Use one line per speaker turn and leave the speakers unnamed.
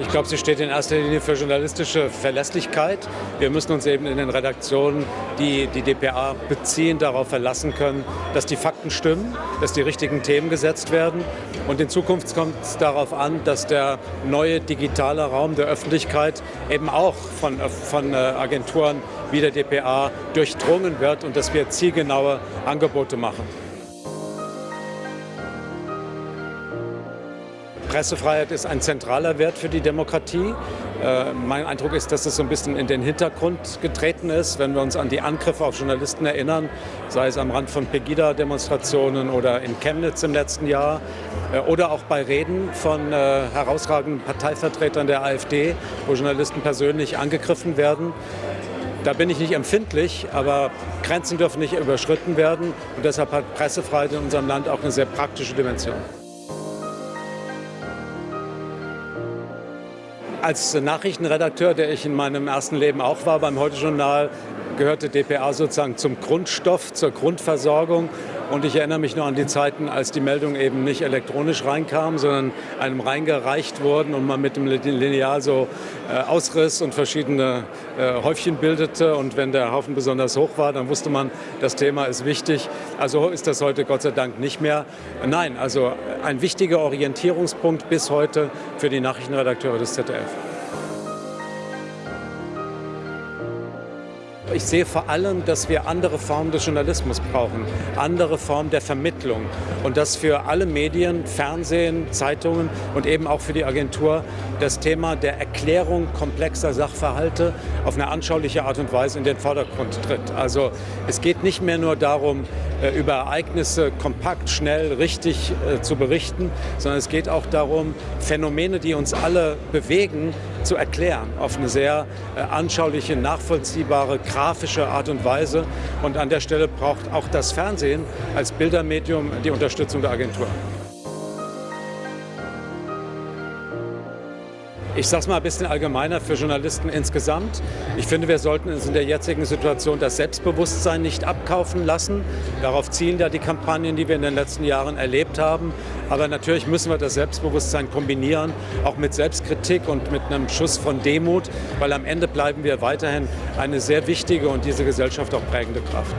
Ich glaube, sie steht in erster Linie für journalistische Verlässlichkeit. Wir müssen uns eben in den Redaktionen, die die DPA beziehen, darauf verlassen können, dass die Fakten stimmen, dass die richtigen Themen gesetzt werden. Und in Zukunft kommt es darauf an, dass der neue digitale Raum der Öffentlichkeit eben auch von, von äh, Agenturen wie der DPA durchdrungen wird und dass wir zielgenaue Angebote machen. Pressefreiheit ist ein zentraler Wert für die Demokratie. Äh, mein Eindruck ist, dass es so ein bisschen in den Hintergrund getreten ist, wenn wir uns an die Angriffe auf Journalisten erinnern, sei es am Rand von Pegida-Demonstrationen oder in Chemnitz im letzten Jahr äh, oder auch bei Reden von äh, herausragenden Parteivertretern der AfD, wo Journalisten persönlich angegriffen werden. Da bin ich nicht empfindlich, aber Grenzen dürfen nicht überschritten werden und deshalb hat Pressefreiheit in unserem Land auch eine sehr praktische Dimension. Als Nachrichtenredakteur, der ich in meinem ersten Leben auch war beim Heute-Journal, gehörte DPA sozusagen zum Grundstoff, zur Grundversorgung. Und ich erinnere mich noch an die Zeiten, als die Meldungen eben nicht elektronisch reinkamen, sondern einem reingereicht wurden und man mit dem Lineal so äh, ausriss und verschiedene äh, Häufchen bildete. Und wenn der Haufen besonders hoch war, dann wusste man, das Thema ist wichtig. Also ist das heute Gott sei Dank nicht mehr. Nein, also ein wichtiger Orientierungspunkt bis heute für die Nachrichtenredakteure des ZDF. Ich sehe vor allem, dass wir andere Formen des Journalismus brauchen, andere Formen der Vermittlung und dass für alle Medien, Fernsehen, Zeitungen und eben auch für die Agentur das Thema der Erklärung komplexer Sachverhalte auf eine anschauliche Art und Weise in den Vordergrund tritt. Also es geht nicht mehr nur darum, äh, über Ereignisse kompakt, schnell, richtig äh, zu berichten, sondern es geht auch darum, Phänomene, die uns alle bewegen, zu erklären auf eine sehr äh, anschauliche, nachvollziehbare, grafische Art und Weise. Und an der Stelle braucht auch das Fernsehen als Bildermedium die Unterstützung der Agentur. Ich sage es mal ein bisschen allgemeiner für Journalisten insgesamt. Ich finde, wir sollten uns in der jetzigen Situation das Selbstbewusstsein nicht abkaufen lassen. Darauf zielen ja die Kampagnen, die wir in den letzten Jahren erlebt haben. Aber natürlich müssen wir das Selbstbewusstsein kombinieren, auch mit Selbstkritik und mit einem Schuss von Demut, weil am Ende bleiben wir weiterhin eine sehr wichtige und diese Gesellschaft auch prägende Kraft.